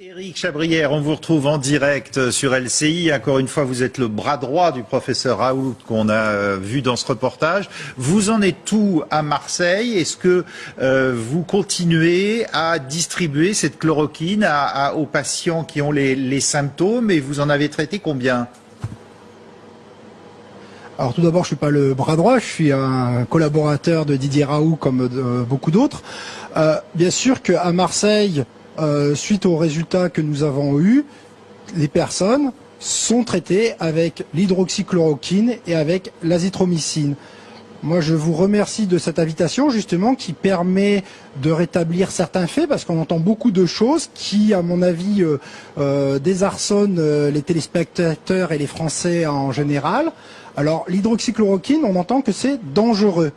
Éric Chabrière, on vous retrouve en direct sur LCI. Encore une fois, vous êtes le bras droit du professeur Raoult qu'on a euh, vu dans ce reportage. Vous en êtes tout à Marseille? Est-ce que euh, vous continuez à distribuer cette chloroquine aux patients qui ont les, symptômes et vous en avez traité combien? Alors tout d'abord, je suis pas le bras droit, je suis un collaborateur de Didier Raoult comme beaucoup d'autres. Euh, bien sûr qu'à Marseille, euh, suite aux résultats que nous avons eus, les personnes sont traitées avec l'hydroxychloroquine et avec l'azithromycine. Moi, je vous remercie de cette invitation, justement, qui permet de rétablir certains faits, parce qu'on entend beaucoup de choses qui, à mon avis, euh, euh désarçonnent les téléspectateurs et les Français en général. Alors, l'hydroxychloroquine, on entend que c'est dangereux.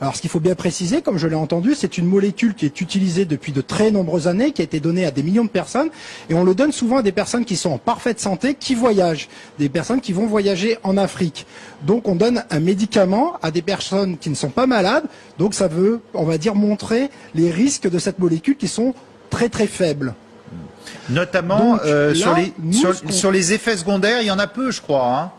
Alors ce qu'il faut bien préciser, comme je l'ai entendu, c'est une molécule qui est utilisée depuis de très nombreuses années, qui a été donnée à des millions de personnes, et on le donne souvent à des personnes qui sont en parfaite santé, qui voyagent, des personnes qui vont voyager en Afrique. Donc on donne un médicament à des personnes qui ne sont pas malades, donc ça veut, on va dire, montrer les risques de cette molécule qui sont très très faibles. Notamment euh, sur, les, sur, les effets secondaires, il y en a peu, je crois. Hein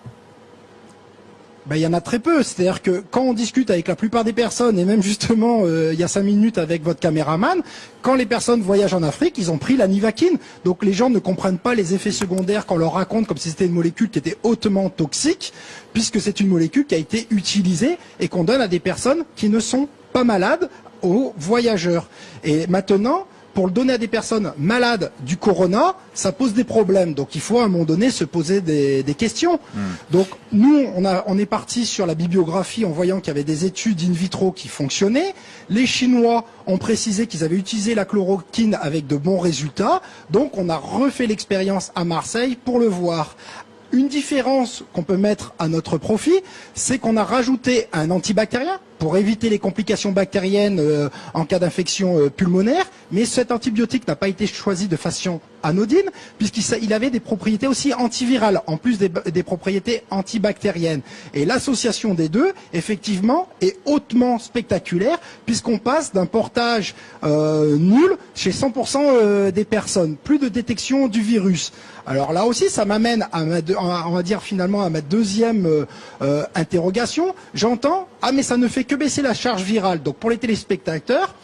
ben, il y en a très peu. C'est-à-dire que quand on discute avec la plupart des personnes, et même justement euh, il y a cinq minutes avec votre caméraman, quand les personnes voyagent en Afrique, ils ont pris la nivaquine. Donc les gens ne comprennent pas les effets secondaires qu'on leur raconte comme si c'était une molécule qui était hautement toxique, puisque c'est une molécule qui a été utilisée et qu'on donne à des personnes qui ne sont pas malades aux voyageurs. Et maintenant, pour le donner à des personnes malades du corona, ça pose des problèmes. Donc il faut à un moment donné se poser des, questions. Hmm. Donc nous, on, a, on est parti sur la bibliographie en voyant qu'il y avait des études in vitro qui fonctionnaient. Les Chinois ont précisé qu'ils avaient utilisé la chloroquine avec de bons résultats. Donc on a refait l'expérience à Marseille pour le voir. Une différence qu'on peut mettre à notre profit, c'est qu'on a rajouté un antibactérien pour éviter les complications bactériennes euh, en cas d'infection euh, pulmonaire, mais cet antibiotique n'a pas été choisi de façon anodine, puisqu'il avait des propriétés aussi antivirales, en plus des, propriétés antibactériennes. Et l'association des deux, effectivement, est hautement spectaculaire, puisqu'on passe d'un portage euh, nul chez 100% des personnes, plus de détection du virus. Alors là aussi, ça m'amène à, on va dire finalement à ma deuxième interrogation. J'entends, ah mais ça ne fait que baisser la charge virale. Donc pour les téléspectateurs,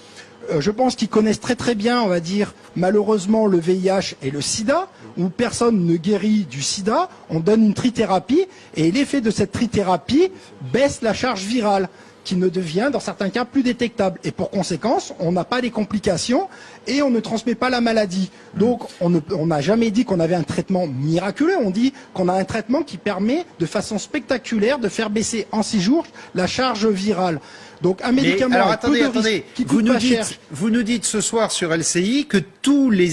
euh, je pense qu'ils connaissent très très bien, on va dire, malheureusement le VIH et le sida, où personne ne guérit du sida, on donne une trithérapie, et l'effet de cette trithérapie baisse la charge virale qui ne devient dans certains cas plus détectable. Et pour conséquence, on n'a pas les complications et on ne transmet pas la maladie. Donc on n'a jamais dit qu'on avait un traitement miraculeux, on dit qu'on a un traitement qui permet de façon spectaculaire de faire baisser en six jours la charge virale. Donc un médicament alors, attendez, attendez. vous nous dites, Vous nous dites ce soir sur LCI que tous les,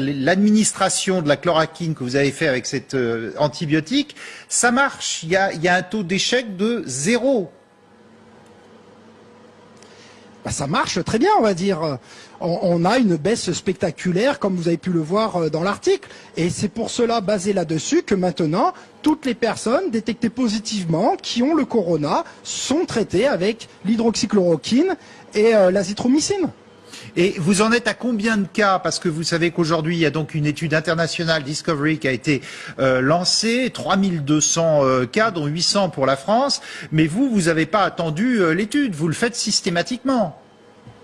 l'administration de la chloroquine que vous avez fait avec cet euh, antibiotique, ça marche. Il y a, il y a un taux d'échec de zéro. Bah, ça marche très bien, on va dire. On, a une baisse spectaculaire, comme vous avez pu le voir euh, dans l'article. Et c'est pour cela, basé là-dessus, que maintenant, toutes les personnes détectées positivement qui ont le corona sont traitées avec l'hydroxychloroquine et euh, l'azithromycine. Et vous en êtes à combien de cas Parce que vous savez qu'aujourd'hui, il y a donc une étude internationale, Discovery, qui a été euh, lancée, 3200 euh, cas, dont 800 pour la France. Mais vous, vous n'avez pas attendu euh, l'étude, vous le faites systématiquement.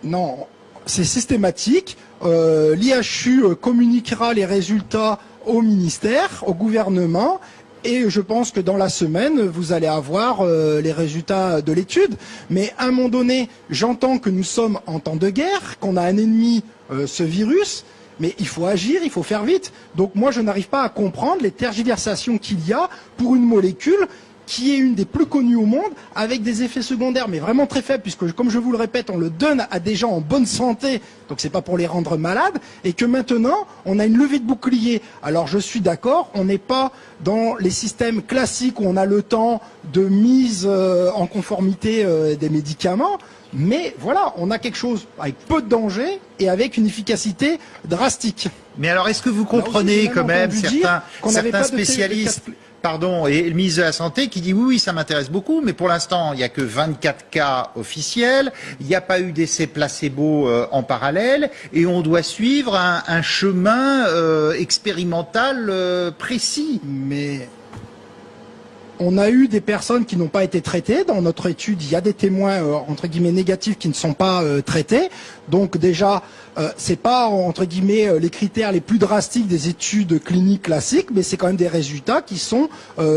Non, c'est systématique. L'IHU communiquera les résultats au ministère, au gouvernement, et je pense que dans la semaine, vous allez avoir euh, les résultats de l'étude. Mais à un moment donné, j'entends que nous sommes en temps de guerre, qu'on a un ennemi, euh, ce virus, mais il faut agir, il faut faire vite. Donc moi, je n'arrive pas à comprendre les tergiversations qu'il y a pour une molécule qui est une des plus connues au monde, avec des effets secondaires, mais vraiment très faibles, puisque, comme je vous le répète, on le donne à des gens en bonne santé, donc c'est pas pour les rendre malades, et que maintenant, on a une levée de bouclier. Alors je suis d'accord, on n'est pas dans les systèmes classiques où on a le temps de mise euh, en conformité euh, des médicaments, mais voilà, on a quelque chose avec peu de danger et avec une efficacité drastique. Mais alors, est-ce que vous comprenez quand même certains, certains spécialistes pardon, et le ministre de la Santé qui dit oui, oui, ça m'intéresse beaucoup, mais pour l'instant, il n'y a que 24 cas officiels, il n'y a pas eu d'essai placebo euh, en parallèle, et on doit suivre un, chemin euh, expérimental euh, précis. Mais on a eu des personnes qui n'ont pas été traitées. Dans notre étude, il y a des témoins euh, entre guillemets négatifs qui ne sont pas euh, traités. Donc déjà, euh, c'est pas entre guillemets les critères les plus drastiques des études cliniques classiques, mais c'est quand même des résultats qui sont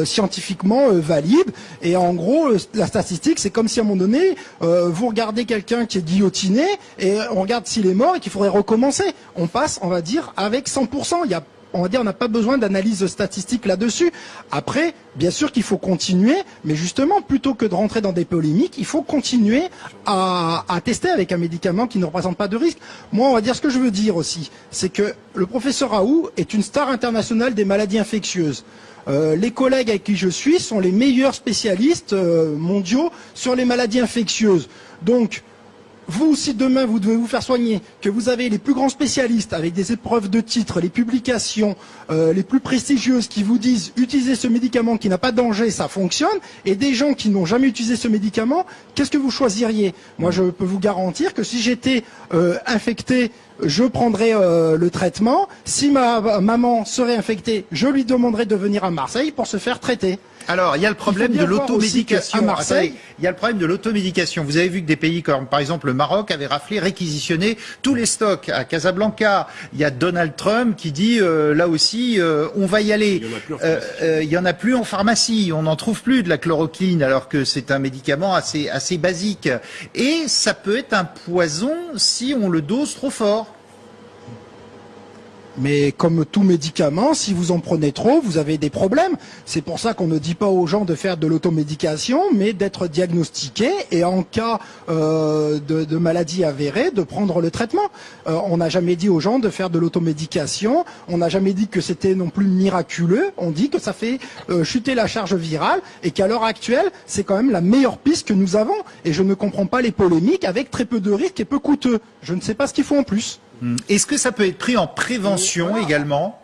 scientifiquement valides. Et en gros, la statistique, c'est comme si à un moment donné, vous regardez quelqu'un qui est guillotiné et on regarde s'il est mort et qu'il faudrait recommencer. On passe, on va dire, avec 100%. Il y a on va dire, on n'a pas besoin d'analyse statistique là-dessus. Après, bien sûr qu'il faut continuer, mais justement, plutôt que de rentrer dans des polémiques, il faut continuer à, tester avec un médicament qui ne représente pas de risque. Moi, on va dire ce que je veux dire aussi, c'est que le professeur Raoult est une star internationale des maladies infectieuses. Euh, les collègues avec qui je suis sont les meilleurs spécialistes euh, mondiaux sur les maladies infectieuses. Donc, vous, si demain vous devez vous faire soigner, que vous avez les plus grands spécialistes avec des épreuves de titres, les publications euh, les plus prestigieuses qui vous disent utilisez ce médicament qui n'a pas de danger, ça fonctionne, et des gens qui n'ont jamais utilisé ce médicament, qu'est-ce que vous choisiriez? Moi, je peux vous garantir que si j'étais euh, infecté, je prendrais euh, le traitement. Si ma maman serait infectée, je lui demanderais de venir à Marseille pour se faire traiter. Alors, il y a le problème de l'automédication. Marseille, il y a le problème de l'automédication. Vous avez vu que des pays comme, par exemple, le Maroc avaient raflé, réquisitionné tous les stocks à Casablanca. Il y a Donald Trump qui dit, euh, là aussi, euh, on va y aller. Il y en a plus en pharmacie. On n'en trouve plus de la chloroquine, alors que c'est un médicament assez, assez basique. Et ça peut être un poison si on le dose trop fort. Mais comme tout médicament, si vous en prenez trop, vous avez des problèmes. C'est pour ça qu'on ne dit pas aux gens de faire de l'automédication, mais d'être diagnostiqué et en cas euh, de, maladie avérée, de prendre le traitement. Euh, on n'a jamais dit aux gens de faire de l'automédication. On n'a jamais dit que c'était non plus miraculeux. On dit que ça fait euh, chuter la charge virale et qu'à l'heure actuelle, c'est quand même la meilleure piste que nous avons. Et je ne comprends pas les polémiques avec très peu de risques et peu coûteux. Je ne sais pas ce qu'il faut en plus. Hmm. Est-ce que ça peut être pris en prévention également?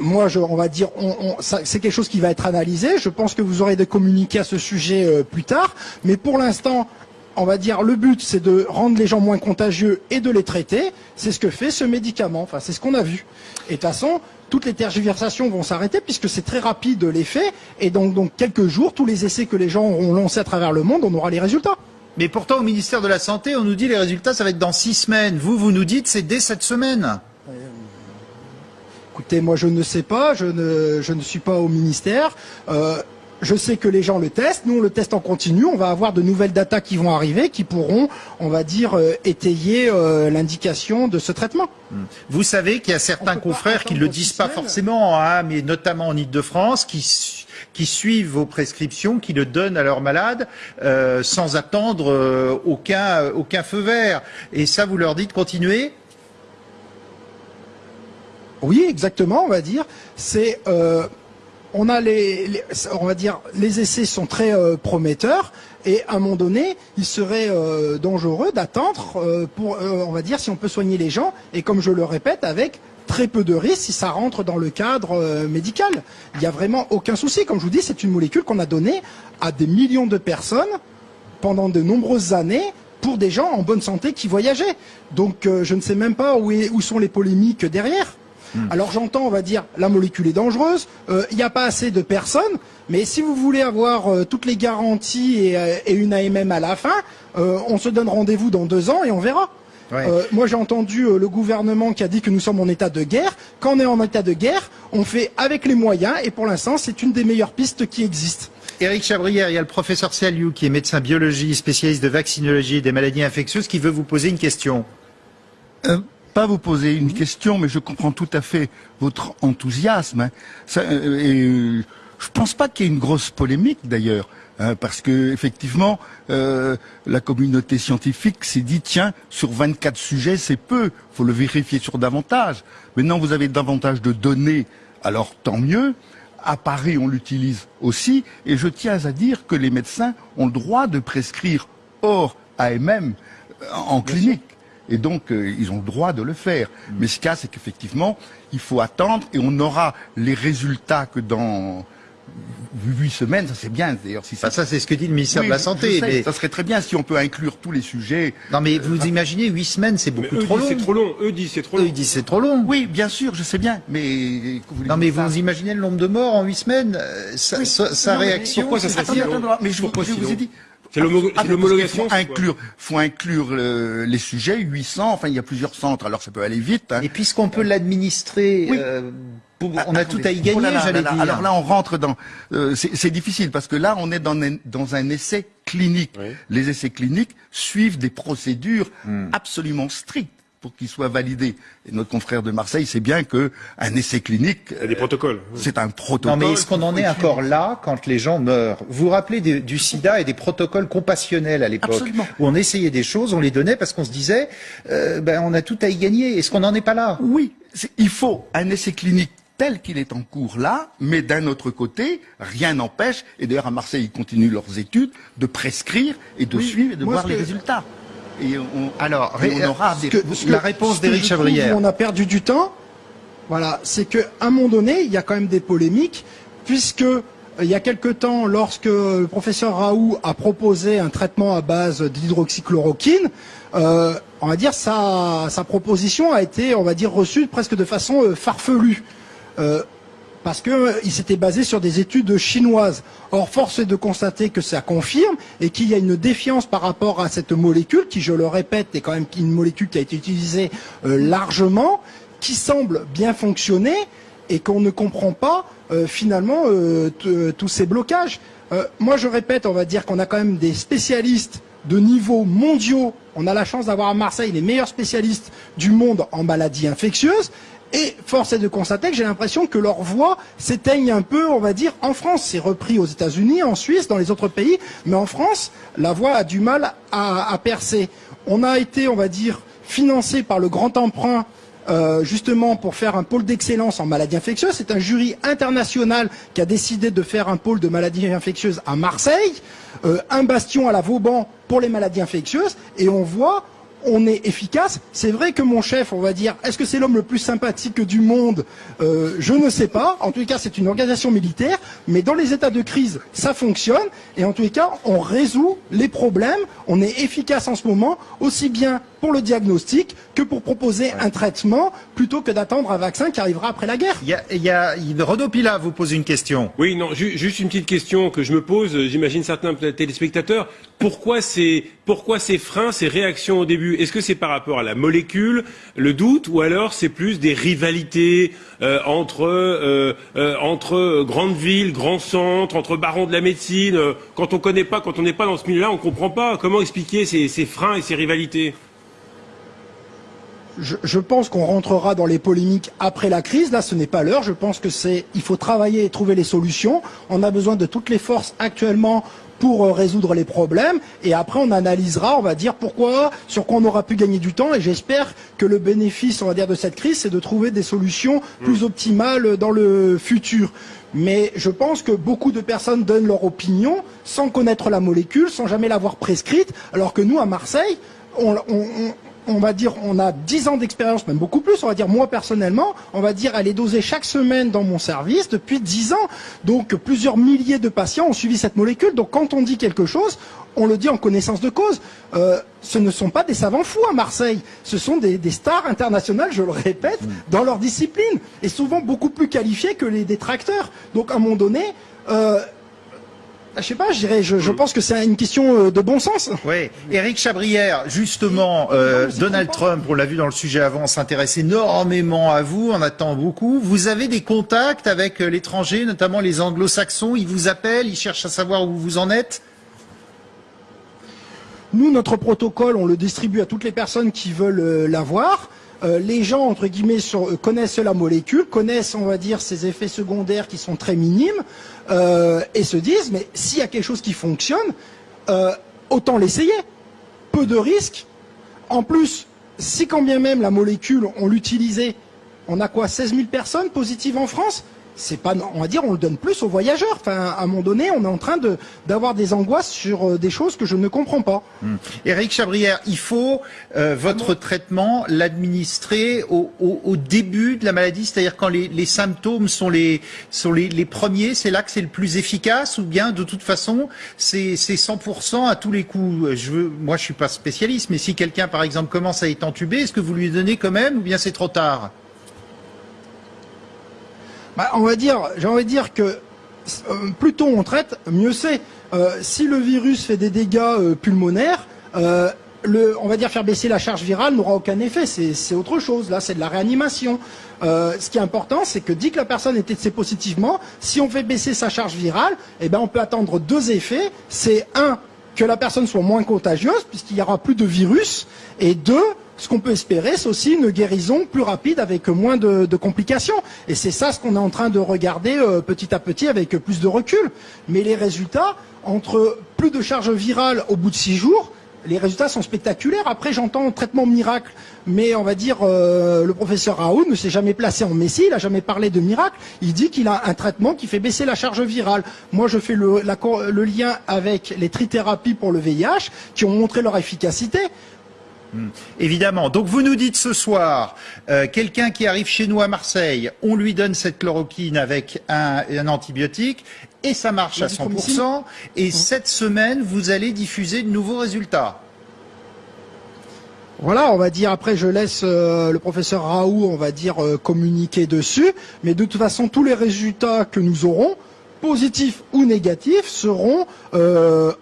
Moi, on va dire, c'est quelque chose qui va être analysé. Je pense que vous aurez des communiqués à ce sujet euh, plus tard. Mais pour l'instant, on va dire, le but, c'est de rendre les gens moins contagieux et de les traiter. C'est ce que fait ce médicament. Enfin, c'est ce qu'on a vu. Et de toute façon, toutes les tergiversations vont s'arrêter puisque c'est très rapide l'effet. Et donc, donc, quelques jours, tous les essais que les gens ont lancés à travers le monde, on aura les résultats. Mais pourtant, au ministère de la Santé, on nous dit les résultats, ça va être dans six semaines. Vous, vous nous dites c'est dès cette semaine. Écoutez, moi je ne sais pas, je ne, je ne suis pas au ministère. Euh, je sais que les gens le testent, nous on le teste en continu, on va avoir de nouvelles datas qui vont arriver, qui pourront, on va dire, euh, étayer euh, l'indication de ce traitement. Hmm. Vous savez qu'il y a certains confrères qui ne le disent pas forcément, hein, mais notamment en Ile-de-France, qui qui suivent vos prescriptions, qui le donnent à leurs malades euh, sans attendre euh, aucun, aucun feu vert. Et ça, vous leur dites continuer Oui, exactement, on va dire. C'est euh, on a les, on va dire, les essais sont très prometteurs et à un moment donné, il serait dangereux d'attendre pour, on va dire, si on peut soigner les gens et comme je le répète, avec très peu de risques si ça rentre dans le cadre euh, médical. Il n'y a vraiment aucun souci. Comme je vous dis, c'est une molécule qu'on a donnée à des millions de personnes pendant de nombreuses années pour des gens en bonne santé qui voyageaient. Donc euh, je ne sais même pas où, où sont les polémiques derrière. Hmm. Alors j'entends, on va dire, la molécule est dangereuse, euh, il n'y a pas assez de personnes, mais si vous voulez avoir toutes les garanties et, et, une AMM à la fin, on se donne rendez-vous dans deux ans et on verra. Euh, moi, j'ai entendu euh, le gouvernement qui a dit que nous sommes en état de guerre. Quand on est en état de guerre, on fait avec les moyens, et pour l'instant, c'est une des meilleures pistes qui existent. Éric Chabrière, il y a le professeur Saliou, qui est médecin biologie, spécialiste de vaccinologie et des maladies infectieuses, qui veut vous poser une question. Euh, pas vous poser une question, mais je comprends tout à fait votre enthousiasme. Hein. Ça, et, je pense pas qu'il y ait une grosse polémique d'ailleurs. Hein, parce que effectivement, euh, la communauté scientifique s'est dit tiens, sur 24 sujets, c'est peu, faut le vérifier sur davantage. Maintenant, vous avez davantage de données, alors tant mieux. À Paris, on l'utilise aussi, et je tiens à dire que les médecins ont le droit de prescrire hors AMM euh, en clinique. et donc euh, ils ont le droit de le faire. Mais ce cas, c'est qu'effectivement, il faut attendre et on aura les résultats que dans huit semaines, ça c'est bien d'ailleurs. Si ça, ça c'est ce que dit le ministère de la Santé. mais... Ça serait très bien si on peut inclure tous les sujets. Non mais vous imaginez, huit semaines c'est beaucoup trop long. C'est trop long. Eux disent c'est trop long. Eux disent c'est trop long. Oui, bien sûr, je sais bien. Mais non mais vous imaginez le nombre de morts en huit semaines Sa, sa réaction. Pourquoi ça serait si long Mais je, je vous ai dit. C'est l'homologation. Il faut inclure, faut inclure le, les sujets, 800. Enfin, il y a plusieurs centres, alors ça peut aller vite. Hein. Et puisqu'on peut l'administrer. Oui. Euh, on a tout à y gagner, j'allais dire. Alors là, on rentre dans. Euh, c'est difficile parce que là, on est dans un, dans un essai clinique. Oui. Les essais cliniques suivent des procédures Hmm. absolument strictes pour qu'ils soient validés. Et notre confrère de Marseille sait bien que un essai clinique, Il y a des protocoles. c'est un protocole. Non mais est-ce qu'on en est encore là quand les gens meurent? Vous vous rappelez des- du sida et des protocoles compassionnels à l'époque Absolument. Où on essayait des choses, on les donnait parce qu'on se disait, euh, ben on a tout à y gagner. Est-ce qu'on n'en est pas là? Oui, c'est- il faut un essai clinique tel qu'il est en cours là, mais d'un autre côté, rien n'empêche, et d'ailleurs à Marseille ils continuent leurs études, de prescrire et de Oui, suivre et de voir les que- résultats. Et on, Alors, et on aura des... que- La réponse d'Éric je trouve On a perdu du temps. Voilà, c'est que à un moment donné, il y a quand même des polémiques, puisque euh, il y a quelque temps, lorsque le professeur Raoult a proposé un traitement à base d'hydroxychloroquine, euh, on va dire sa, sa proposition a été, on va dire, reçue presque de façon euh, farfelue. Euh, parce que euh, s'était basé sur des études chinoises. Or, force est de constater que ça confirme et qu'il y a une défiance par rapport à cette molécule, qui, je le répète, est quand même une molécule qui a été utilisée euh, largement, qui semble bien fonctionner et qu'on ne comprend pas finalement tous ces blocages. Moi, je répète, on va dire qu'on a quand même des spécialistes de niveau mondiaux. On a la chance d'avoir à Marseille les meilleurs spécialistes du monde en maladies infectieuses. Et force est de constater que j'ai l'impression que leur voix s'éteigne un peu, on va dire, en France. C'est repris aux États-Unis, en Suisse, dans les autres pays, mais en France, la voix a du mal à, percer. On a été, on va dire, financé par le grand emprunt euh, justement pour faire un pôle d'excellence en maladies infectieuses. C'est un jury international qui a décidé de faire un pôle de maladies infectieuses à Marseille, euh, un bastion à la Vauban pour les maladies infectieuses, et on voit on est efficace. C'est vrai que mon chef, on va dire, est-ce que c'est l'homme le plus sympathique du monde? Euh, Je ne sais pas. En tout cas, c'est une organisation militaire, mais dans les états de crise, ça fonctionne. Et en tout cas, on résout les problèmes. On est efficace en ce moment, aussi bien pour le diagnostic que pour proposer un traitement, plutôt que d'attendre un vaccin qui arrivera après la guerre. Il y a, il y a il- Renaud Pila vous pose une question. Oui, non, ju- juste une petite question que je me pose, j'imagine certains téléspectateurs. Pourquoi ces, pourquoi ces freins, ces réactions au début? Est-ce que c'est par rapport à la molécule, le doute, ou alors c'est plus des rivalités euh, entre, euh, euh, entre grandes villes, grands centres, entre barons de la médecine? Euh, Quand on connaît pas, quand on n'est pas dans ce milieu-là, on comprend pas. Comment expliquer ces, ces freins et ces rivalités? Je, je pense qu'on rentrera dans les polémiques après la crise. Là, ce n'est pas l'heure. Je pense que c'est, il faut travailler et trouver les solutions. On a besoin de toutes les forces actuellement pour euh, résoudre les problèmes. Et après, on analysera, on va dire pourquoi, sur quoi on aura pu gagner du temps. Et j'espère que le bénéfice, on va dire, de cette crise, c'est de trouver des solutions plus optimales dans le futur. Mais je pense que beaucoup de personnes donnent leur opinion sans connaître la molécule, sans jamais l'avoir prescrite, alors que nous, à Marseille, on, on- on- va dire, on a 10 ans d'expérience, même beaucoup plus, on va dire, moi personnellement, on va dire, elle est dosée chaque semaine dans mon service depuis 10 ans. Donc, plusieurs milliers de patients ont suivi cette molécule. Donc, quand on dit quelque chose, on le dit en connaissance de cause. Euh, ce ne sont pas des savants fous à Marseille. Ce sont des, des stars internationales, je le répète, dans leur discipline. Et souvent beaucoup plus qualifiés que les détracteurs. Donc, à un moment donné, euh, je sais pas, je dirais, je, je pense que c'est une question euh, de bon sens. Oui, Éric Chabrière, justement, euh, Donald Trump, on l'a vu dans le sujet avant, s'intéresse énormément à vous, on attend beaucoup. Vous avez des contacts avec euh, l'étranger, notamment les anglo-saxons, ils vous appellent, ils cherchent à savoir où vous en êtes? Nous, notre protocole, on le distribue à toutes les personnes qui veulent l'avoir. Euh, les gens, entre guillemets, euh, connaissent la molécule, connaissent, on va dire, ses effets secondaires qui sont très minimes, euh, et se disent, mais s'il y a quelque chose qui fonctionne, autant l'essayer. Peu de risques. En plus, si quand bien même la molécule, on l'utilisait, on a quoi 16 000 personnes positives en France? C'est pas, on va dire, on le donne plus aux voyageurs. Enfin, à un moment donné, on est en train de d'avoir des angoisses sur euh, des choses que je ne comprends pas. Éric Chabrière, il faut euh, votre traitement l'administrer au, début de la maladie, c'est-à-dire quand les, symptômes sont les premiers, c'est là que c'est le plus efficace, ou bien de toute façon c'est 100% à tous les coups? Je veux, moi, je suis pas spécialiste, mais si quelqu'un, par exemple, commence à être entubé, est-ce que vous lui donnez quand même, ou bien c'est trop tard? Bah, on va dire, j'ai envie de dire que euh, plus tôt on traite, mieux c'est. Euh, si le virus fait des dégâts euh, pulmonaires, on va dire faire baisser la charge virale n'aura aucun effet. C'est autre chose. Là, c'est de la réanimation. Ce qui est important, c'est que dès que la personne est testée positivement, si on fait baisser sa charge virale, eh ben, on peut attendre deux effets. C'est un, que la personne soit moins contagieuse, puisqu'il y aura plus de virus, et deux, ce qu'on peut espérer, c'est aussi une guérison plus rapide avec moins de, complications. Et c'est ça ce qu'on est en train de regarder euh, petit à petit avec plus de recul. Mais les résultats, entre plus de charge virale au bout de six jours, les résultats sont spectaculaires. Après, j'entends traitement miracle, mais on va dire euh, le professeur Raoult ne s'est jamais placé en messie, il n'a jamais parlé de miracle. Il dit qu'il a un traitement qui fait baisser la charge virale. Moi, je fais le, le lien avec les trithérapies pour le VIH qui ont montré leur efficacité. Hum, évidemment. Donc vous nous dites ce soir, euh, quelqu'un qui arrive chez nous à Marseille, on lui donne cette chloroquine avec un, un antibiotique et ça marche à 100%. Et mmh. cette semaine, vous allez diffuser de nouveaux résultats. Voilà, on va dire après je laisse euh, le professeur Raoult, on va dire euh, communiquer dessus, mais de toute façon tous les résultats que nous aurons, positifs ou négatifs, seront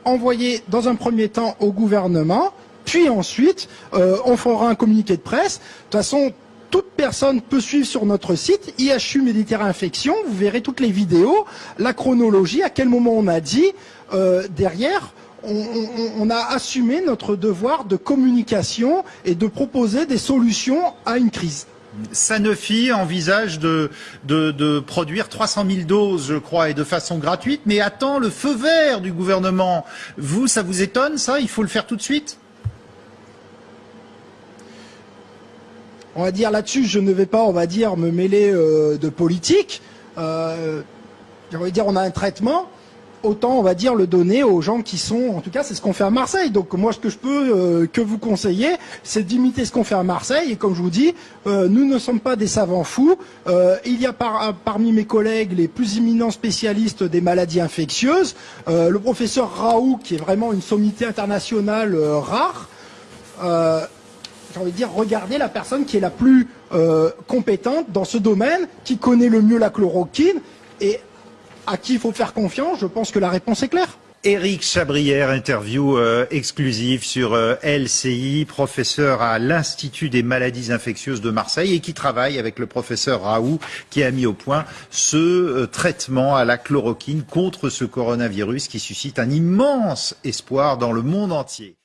envoyés dans un premier temps au gouvernement puis ensuite, euh, on fera un communiqué de presse. De toute façon, toute personne peut suivre sur notre site IHU Méditerranée Infection. Vous verrez toutes les vidéos, la chronologie, à quel moment on a dit. Euh, derrière, on, a assumé notre devoir de communication et de proposer des solutions à une crise. Sanofi envisage de, de, produire 300 000 doses, je crois, et de façon gratuite, mais attend le feu vert du gouvernement. Vous, ça vous étonne, ça? Il faut le faire tout de suite? On va dire là-dessus, je ne vais pas, on va dire, me mêler euh, de politique. Euh, dire, on a un traitement. Autant, on va dire, le donner aux gens qui sont, en tout cas, c'est ce qu'on fait à Marseille. Donc, moi, ce que je peux euh, que vous conseiller, c'est d'imiter ce qu'on fait à Marseille. Et comme je vous dis, nous ne sommes pas des savants fous. Il y a par, parmi mes collègues les plus imminents spécialistes des maladies infectieuses. Le professeur Raoult, qui est vraiment une sommité internationale rare j'ai envie de dire, regardez la personne qui est la plus euh, compétente dans ce domaine, qui connaît le mieux la chloroquine et à qui il faut faire confiance. Je pense que la réponse est claire. Éric Chabrière, interview euh, exclusive sur euh, LCI, professeur à l'Institut des maladies infectieuses de Marseille et qui travaille avec le professeur Raoult qui a mis au point ce traitement à la chloroquine contre ce coronavirus qui suscite un immense espoir dans le monde entier.